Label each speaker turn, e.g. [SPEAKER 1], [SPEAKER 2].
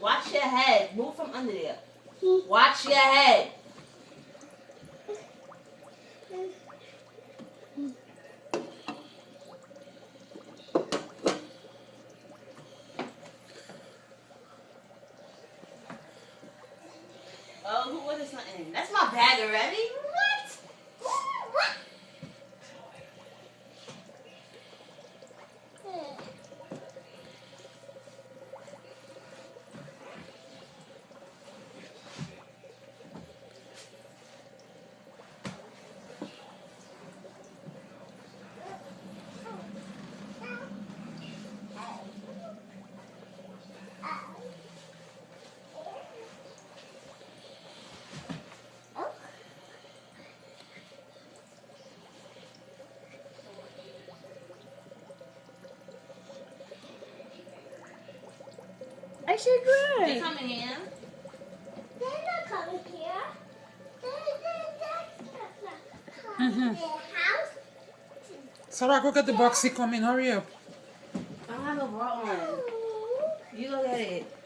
[SPEAKER 1] Watch your head. Move from under there. Watch your head. Oh, who ordered something? That's my bag already.
[SPEAKER 2] I said
[SPEAKER 1] They
[SPEAKER 2] right.
[SPEAKER 1] coming in.
[SPEAKER 3] They're not coming here. They, they, that's not
[SPEAKER 2] Mhm.
[SPEAKER 3] coming. Their house.
[SPEAKER 4] Sarah, go get the boxy He coming. Hurry up.
[SPEAKER 1] I don't have a bra on. You go get it.